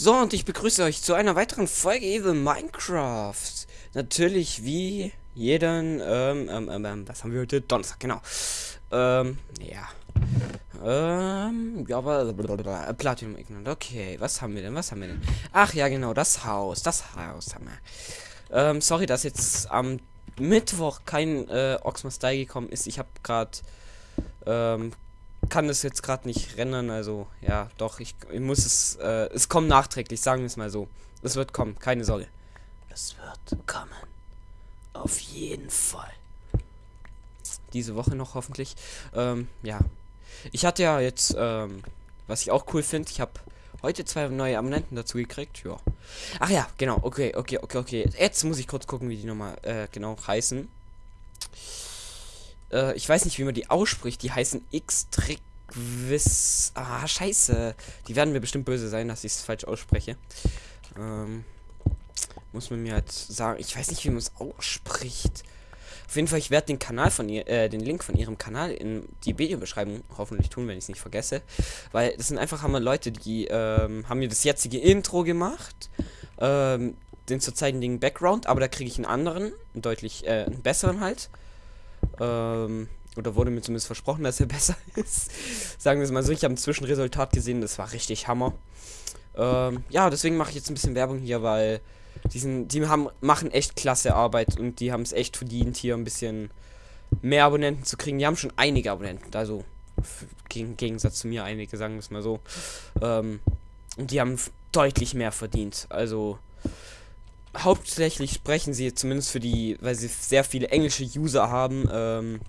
So, und ich begrüße euch zu einer weiteren Folge Evil Minecraft. Natürlich wie jeden, ähm, ähm, ähm, ähm, was haben wir heute? Donnerstag, genau. Ähm, ja. Ähm, ja, aber, blablabla, Platinum Ignorant. Okay, was haben wir denn, was haben wir denn? Ach ja, genau, das Haus, das Haus haben wir. Ähm, sorry, dass jetzt am Mittwoch kein, äh, Oxmas gekommen ist. Ich habe gerade, ähm, kann es jetzt gerade nicht rennen, also ja, doch, ich, ich muss es, äh, es kommt nachträglich, sagen wir es mal so. Es wird kommen, keine Sorge. Es wird kommen. Auf jeden Fall. Diese Woche noch hoffentlich. Ähm, ja. Ich hatte ja jetzt, ähm, was ich auch cool finde, ich habe heute zwei neue Abonnenten dazu gekriegt, ja. Ach ja, genau, okay, okay, okay, okay. Jetzt muss ich kurz gucken, wie die nochmal, äh, genau heißen. Äh, ich weiß nicht, wie man die ausspricht. Die heißen X-Trickwiss. Ah, scheiße. Die werden mir bestimmt böse sein, dass ich es falsch ausspreche. Ähm, muss man mir halt sagen. Ich weiß nicht, wie man es ausspricht. Auf jeden Fall, ich werde den Kanal von ihr, äh, den Link von ihrem Kanal in die Videobeschreibung hoffentlich tun, wenn ich es nicht vergesse. Weil das sind einfach hammer Leute, die ähm, haben mir das jetzige Intro gemacht. Ähm, den zurzeitigen Background, aber da kriege ich einen anderen, einen deutlich, äh, einen besseren halt. Ähm, oder wurde mir zumindest versprochen, dass er besser ist. Sagen wir es mal so, ich habe ein Zwischenresultat gesehen, das war richtig Hammer. Ähm, ja, deswegen mache ich jetzt ein bisschen Werbung hier, weil die, sind, die haben, machen echt klasse Arbeit und die haben es echt verdient, hier ein bisschen mehr Abonnenten zu kriegen. Die haben schon einige Abonnenten, also im Gegensatz zu mir einige, sagen wir es mal so. Ähm, und die haben deutlich mehr verdient. Also hauptsächlich sprechen sie zumindest für die, weil sie sehr viele englische User haben, ähm,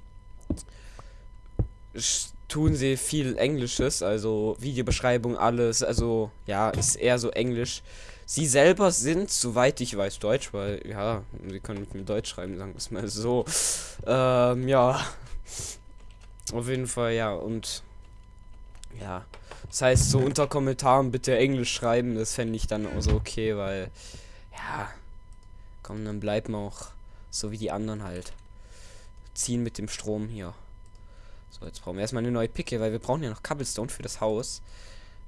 tun sie viel Englisches, also Videobeschreibung, alles, also ja, ist eher so Englisch. Sie selber sind, soweit ich weiß, Deutsch, weil ja, sie können mit mir Deutsch schreiben, sagen wir es mal so. Ähm, ja. Auf jeden Fall, ja, und ja. Das heißt, so unter Kommentaren bitte Englisch schreiben, das fände ich dann auch so okay, weil ja, komm, dann bleiben wir auch so wie die anderen halt. Ziehen mit dem Strom hier. So, jetzt brauchen wir erstmal eine neue Picke, weil wir brauchen ja noch Cobblestone für das Haus.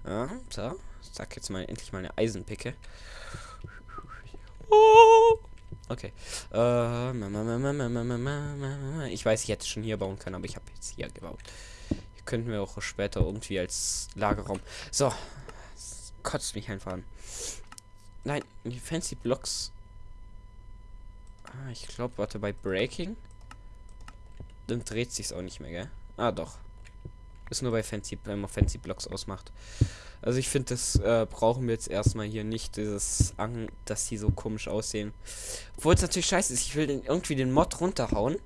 Ja, so. Sag jetzt mal endlich mal eine Eisenpicke. Okay. Äh, ich weiß, ich hätte schon hier bauen können, aber ich habe jetzt hier gebaut. Hier könnten wir auch später irgendwie als Lagerraum. So. Das kotzt mich einfach an. Nein, die Fancy Blocks. Ah, ich glaube, warte, bei Breaking. Dann dreht sich's auch nicht mehr, gell? Ah, doch. Ist nur bei Fancy, wenn man Fancy Blocks ausmacht. Also ich finde, das äh, brauchen wir jetzt erstmal hier nicht, dieses Ang, dass die so komisch aussehen. Obwohl es natürlich scheiße ist, ich will den, irgendwie den Mod runterhauen.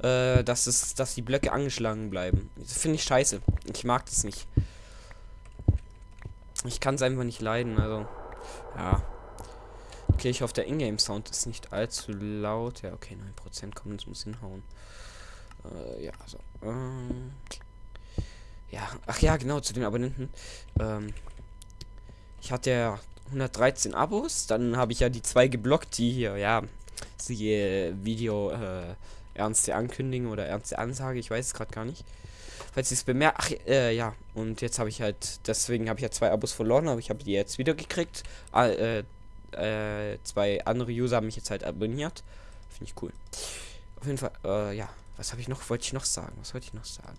Äh, dass es, dass die Blöcke angeschlagen bleiben. Das finde ich scheiße. Ich mag das nicht. Ich kann es einfach nicht leiden, also. Ja. Okay, ich hoffe, der Ingame-Sound ist nicht allzu laut. Ja, okay, 9% kommen, das muss hinhauen. Äh, ja, so. Ähm, ja, ach ja, genau, zu den Abonnenten. Ähm, ich hatte ja 113 Abos, dann habe ich ja die zwei geblockt, die hier, ja, sie äh, Video äh, ernste Ankündigung oder ernste Ansage, ich weiß es gerade gar nicht falls ihr es bemerkt. Ach, äh, ja. Und jetzt habe ich halt, deswegen habe ich ja zwei Abos verloren, aber ich habe die jetzt wieder gekriegt. Ah, äh, äh, zwei andere User haben mich jetzt halt abonniert. Finde ich cool. Auf jeden Fall, äh, ja. Was habe ich noch, wollte ich noch sagen? Was wollte ich noch sagen?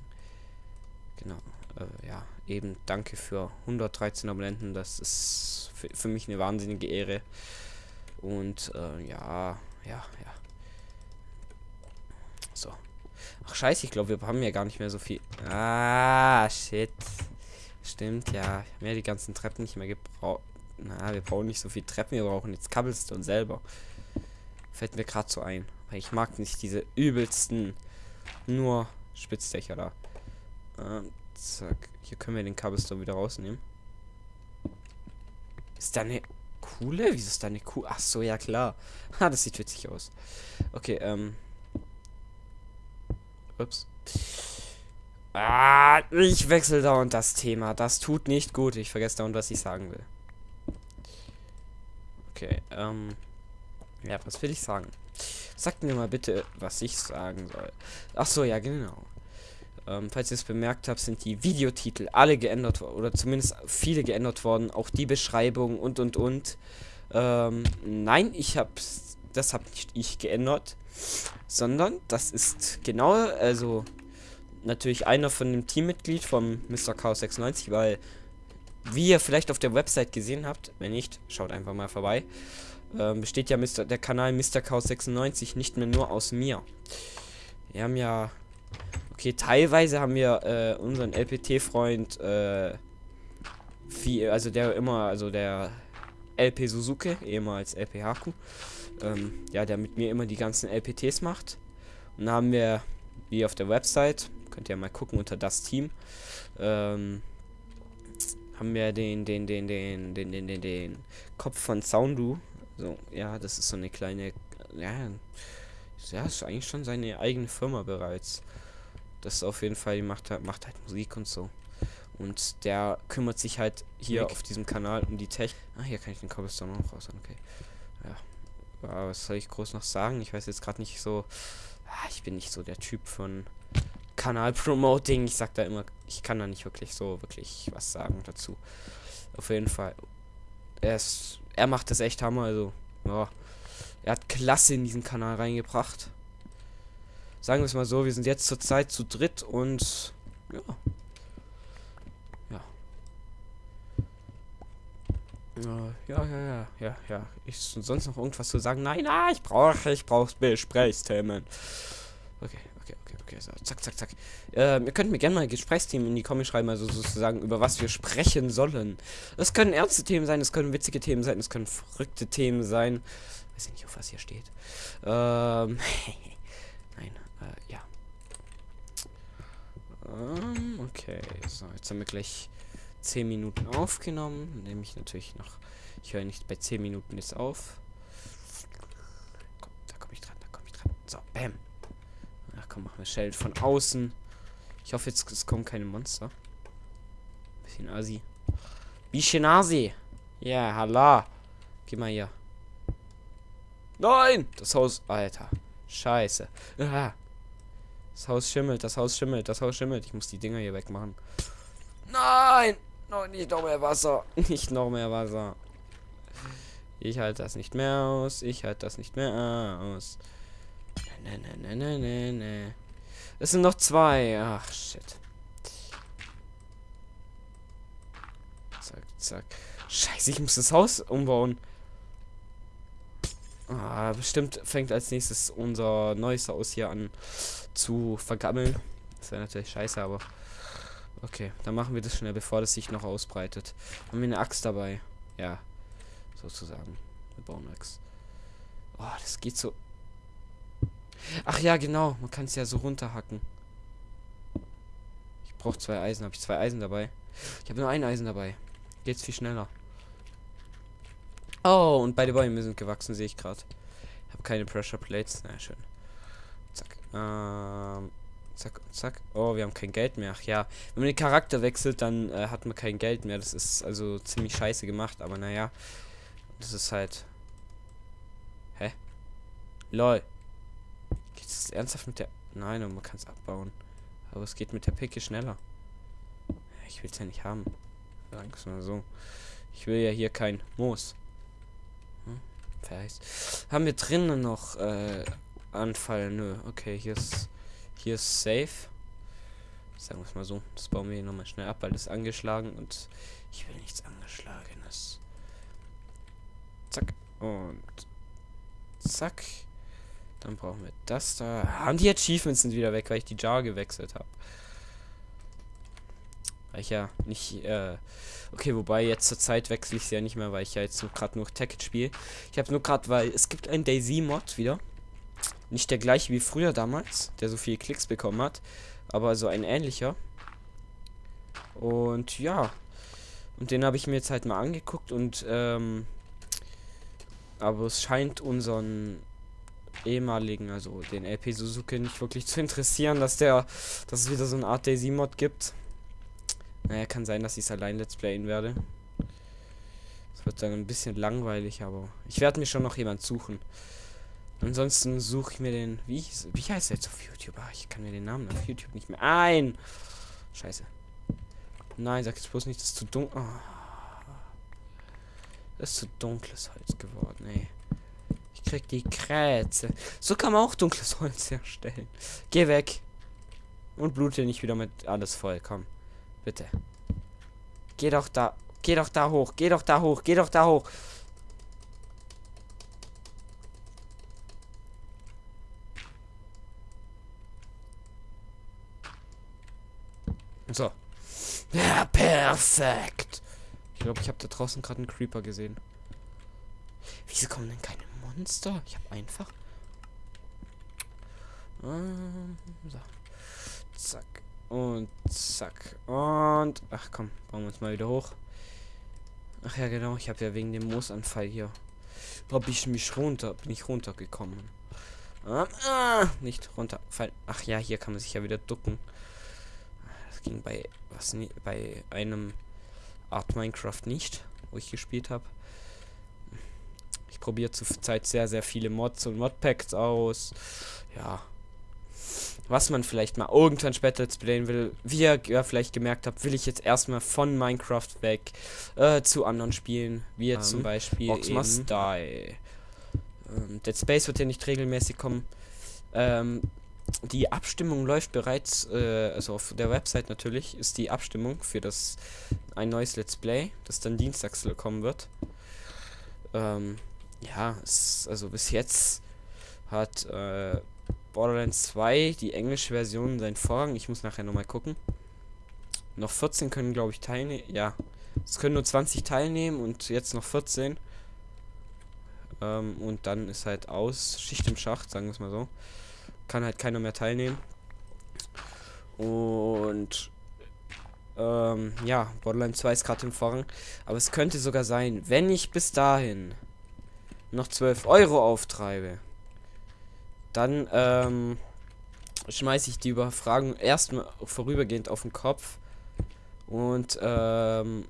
Genau. Äh, ja, eben danke für 113 Abonnenten. Das ist für, für mich eine wahnsinnige Ehre. Und, äh, ja, ja, ja. So. Ach scheiße, ich glaube, wir haben ja gar nicht mehr so viel. Ah, shit. Stimmt, ja. Mehr die ganzen Treppen nicht mehr gebraucht. Na, wir brauchen nicht so viel Treppen, wir brauchen jetzt Cobblestone selber. Fällt mir gerade so ein. Weil ich mag nicht diese übelsten nur Spitzdächer da. Ähm, zack. Hier können wir den Cobblestone wieder rausnehmen. Ist da eine coole? Wieso ist da eine Kuh? Ach so, ja klar. Ha, das sieht witzig aus. Okay, ähm. Ups. Ah, ich wechsle dauernd das Thema. Das tut nicht gut. Ich vergesse dauernd, was ich sagen will. Okay, ähm. Ja, was will ich sagen? Sagt mir mal bitte, was ich sagen soll. Ach so, ja, genau. Ähm, falls ihr es bemerkt habt, sind die Videotitel alle geändert worden. Oder zumindest viele geändert worden. Auch die Beschreibung und und und. Ähm, nein, ich hab's. Das habe nicht ich geändert. Sondern das ist genau, also natürlich einer von dem Teammitglied vom Mr. Chaos 96, weil wie ihr vielleicht auf der Website gesehen habt, wenn nicht, schaut einfach mal vorbei, ähm, besteht ja Mr. der Kanal Mr. Chaos 96 nicht mehr nur aus mir. Wir haben ja, okay, teilweise haben wir äh, unseren LPT-Freund, äh, also der immer, also der LP Suzuki, ehemals LP Haku, ähm, ja, der mit mir immer die ganzen LPTs macht. Und dann haben wir, wie auf der Website, könnt ihr mal gucken unter das Team, ähm, haben wir den, den, den, den, den, den, den, den Kopf von Soundu. So, ja, das ist so eine kleine, ja, ja, ist eigentlich schon seine eigene Firma bereits. Das ist auf jeden Fall, die macht halt, macht halt Musik und so. Und der kümmert sich halt hier Nick. auf diesem Kanal um die Tech. Ah, hier kann ich den Cobblestone auch raus. Okay. Ja. Was soll ich groß noch sagen? Ich weiß jetzt gerade nicht so. Ah, ich bin nicht so der Typ von Kanal-Promoting. Ich sag da immer, ich kann da nicht wirklich so wirklich was sagen dazu. Auf jeden Fall. Er ist, er macht das echt Hammer, also, ja. Er hat klasse in diesen Kanal reingebracht. Sagen wir es mal so, wir sind jetzt zurzeit zu dritt und. Ja. Ja, ja, ja, ja, ja. Ist sonst noch irgendwas zu sagen? Nein, ah, ich brauche, ich brauche Gesprächsthemen. Okay, okay, okay, okay, so, zack, zack, zack. Ähm, ihr könnt mir gerne mal Gesprächsthemen in die Kommis schreiben, also sozusagen, über was wir sprechen sollen. Es können ernste Themen sein, es können witzige Themen sein, es können verrückte Themen sein. Weiß ich nicht, auf was hier steht. Ähm, nein, äh, ja. Ähm, okay, so, jetzt haben wir gleich 10 Minuten aufgenommen. Nehme ich natürlich noch. Ich höre nicht bei 10 Minuten jetzt auf. Komm, da komme ich dran, da komme ich dran. So, bam. Ach komm, machen wir Schild von außen. Ich hoffe jetzt, es kommen keine Monster. Bisschen Asi. Bisschen Asi. Ja, hallo. Geh mal hier. Nein! Das Haus. Alter. Scheiße. Ah. Das Haus schimmelt, das Haus schimmelt, das Haus schimmelt. Ich muss die Dinger hier wegmachen. Nein! Noch nicht noch mehr Wasser. Nicht noch mehr Wasser. Ich halte das nicht mehr aus. Ich halte das nicht mehr aus. Ne, ne, ne, ne, ne, ne. Es sind noch zwei. Ach, shit. Zack, zack. Scheiße, ich muss das Haus umbauen. Ah, bestimmt fängt als nächstes unser neues Haus hier an zu vergammeln. Das wäre natürlich scheiße, aber... Okay, dann machen wir das schnell, bevor das sich noch ausbreitet. Haben wir eine Axt dabei? Ja, sozusagen. Eine Baumax. Oh, das geht so Ach ja, genau. Man kann es ja so runterhacken. Ich brauche zwei Eisen. Habe ich zwei Eisen dabei? Ich habe nur ein Eisen dabei. Geht's viel schneller. Oh, und beide Bäume sind gewachsen, sehe ich gerade. Ich habe keine Pressure Plates. Na, schön. Zack. Ähm, zack, zack. Oh, wir haben kein Geld mehr. Ach ja. Wenn man den Charakter wechselt, dann äh, hat man kein Geld mehr. Das ist also ziemlich scheiße gemacht. Aber naja. Das ist halt... Hä? LOL. Geht es ernsthaft mit der... Nein, man kann es abbauen. Aber es geht mit der Picke schneller. Ich will es ja nicht haben. Sagen mal so. Ich will ja hier kein Moos. Hm? Haben wir drinnen noch äh, Anfall? Nö. Okay, hier ist hier ist safe. Sagen wir es mal so. Das bauen wir hier nochmal schnell ab, weil das ist angeschlagen und ich will nichts angeschlagenes. Zack. Und zack. Dann brauchen wir das da. Haben die Achievements sind wieder weg, weil ich die Jar gewechselt habe. Weil ich ja nicht, äh, okay, wobei jetzt zur Zeit wechsle ich sie ja nicht mehr, weil ich ja jetzt gerade nur Tacket spiele. Ich habe nur gerade, weil es gibt einen Daisy-Mod wieder. Nicht der gleiche wie früher damals, der so viele Klicks bekommen hat, aber so ein ähnlicher. Und ja, und den habe ich mir jetzt halt mal angeguckt und, ähm, aber es scheint unseren ehemaligen, also den LP Suzuki nicht wirklich zu interessieren, dass der, dass es wieder so eine Art Daisy-Mod gibt. Naja, kann sein, dass ich es allein Let's Playen werde. Es wird dann ein bisschen langweilig, aber ich werde mir schon noch jemand suchen. Ansonsten suche ich mir den. Wie, wie heißt der jetzt auf YouTube? Ah, ich kann mir den Namen auf YouTube nicht mehr ein. Scheiße. Nein, sag jetzt bloß nicht, das ist zu dunkel. Oh. Das ist zu dunkles Holz geworden, ey. Ich krieg die Krätze. So kann man auch dunkles Holz herstellen. Geh weg. Und blute nicht wieder mit alles voll. Komm. Bitte. Geh doch da. Geh doch da hoch. Geh doch da hoch. Geh doch da hoch. So. Ja, perfekt. Ich glaube, ich habe da draußen gerade einen Creeper gesehen. Wieso kommen denn keine Monster? Ich habe einfach. Ähm, so. Zack. Und zack. Und. Ach komm, bauen wir uns mal wieder hoch. Ach ja, genau. Ich habe ja wegen dem Moosanfall hier. Habe ich mich runter. Bin ich runtergekommen. Ähm, ah, nicht runterfallen. Ach ja, hier kann man sich ja wieder ducken. Das ging bei was bei einem Art Minecraft nicht, wo ich gespielt habe. Ich probiere zurzeit sehr, sehr viele Mods und Modpacks aus. Ja. Was man vielleicht mal irgendwann später let's playen will. Wie ihr ja vielleicht gemerkt habt, will ich jetzt erstmal von Minecraft weg äh, zu anderen Spielen. Wie jetzt um, zum Beispiel Ox Must Die. Ähm, Dead Space wird ja nicht regelmäßig kommen. Ähm, die Abstimmung läuft bereits, äh, also auf der Website natürlich, ist die Abstimmung für das ein neues Let's Play, das dann dienstags kommen wird. Ähm, ja, es, also bis jetzt hat äh, Borderlands 2 die englische Version seinen Vorrang. Ich muss nachher nochmal gucken. Noch 14 können, glaube ich, teilnehmen. Ja, es können nur 20 teilnehmen und jetzt noch 14. Ähm, und dann ist halt aus. Schicht im Schacht, sagen wir es mal so kann halt keiner mehr teilnehmen. Und ähm, ja, Borderlands 2 ist gerade im Vorrang. Aber es könnte sogar sein, wenn ich bis dahin noch 12 Euro auftreibe, dann ähm, schmeiße ich die Überfragung erstmal vorübergehend auf den Kopf und ähm,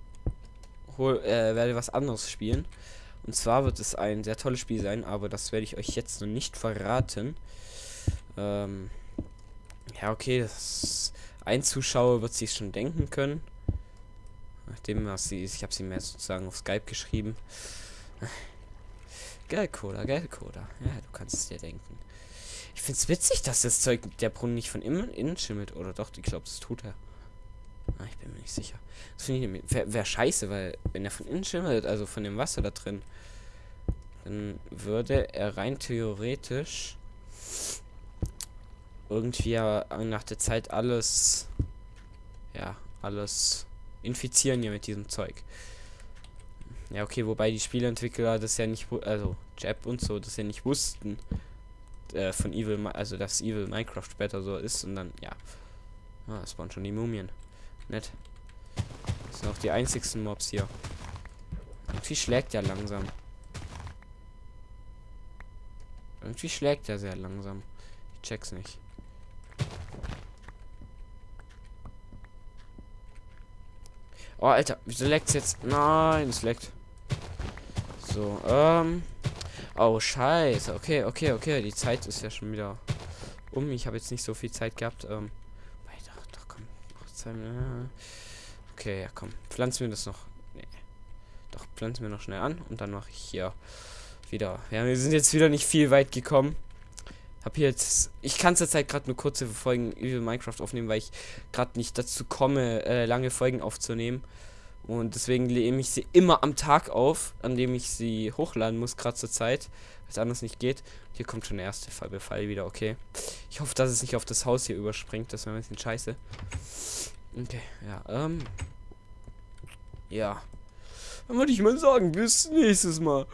hol, äh, werde was anderes spielen. Und zwar wird es ein sehr tolles Spiel sein, aber das werde ich euch jetzt noch nicht verraten. Ähm, ja, okay, das ein Zuschauer wird sich schon denken können. Nachdem was sie ist, ich habe sie mir sozusagen auf Skype geschrieben. Geldcoder, Geldcoder. Ja, du kannst es dir denken. Ich finde es witzig, dass das Zeug der Brunnen nicht von innen, innen schimmelt. Oder doch, ich glaube, das tut er. Ah, ich bin mir nicht sicher. Das finde ich wäre wär scheiße, weil wenn er von innen schimmelt, also von dem Wasser da drin, dann würde er rein theoretisch irgendwie nach der Zeit alles, ja, alles infizieren hier mit diesem Zeug. Ja, okay, wobei die Spieleentwickler das ja nicht, also Jab und so, das ja nicht wussten äh, von Evil, also dass Evil Minecraft später so ist und dann, ja. Ah, das waren schon die Mumien. Nett. Das sind auch die einzigsten Mobs hier. Irgendwie schlägt er langsam. Irgendwie schlägt er sehr langsam. Ich check's nicht. Oh, Alter, wieso leckt's jetzt? Nein, es leckt. So, ähm. Oh, scheiße. Okay, okay, okay. Die Zeit ist ja schon wieder um. Ich habe jetzt nicht so viel Zeit gehabt. Ähm. Doch, doch, komm. Okay, ja, komm. Pflanzen wir das noch. Nee. Doch, pflanzen wir noch schnell an. Und dann mache ich hier wieder. Ja, wir sind jetzt wieder nicht viel weit gekommen. Hab hier jetzt. Ich kann zurzeit gerade nur kurze Folgen über Minecraft aufnehmen, weil ich gerade nicht dazu komme, äh, lange Folgen aufzunehmen. Und deswegen nehme ich sie immer am Tag auf, an dem ich sie hochladen muss, gerade zur Zeit, weil es anders nicht geht. Hier kommt schon der erste Fallbefall wieder, okay. Ich hoffe, dass es nicht auf das Haus hier überspringt, das wäre ein bisschen scheiße. Okay, ja, ähm. Ja. Dann würde ich mal sagen, bis nächstes Mal.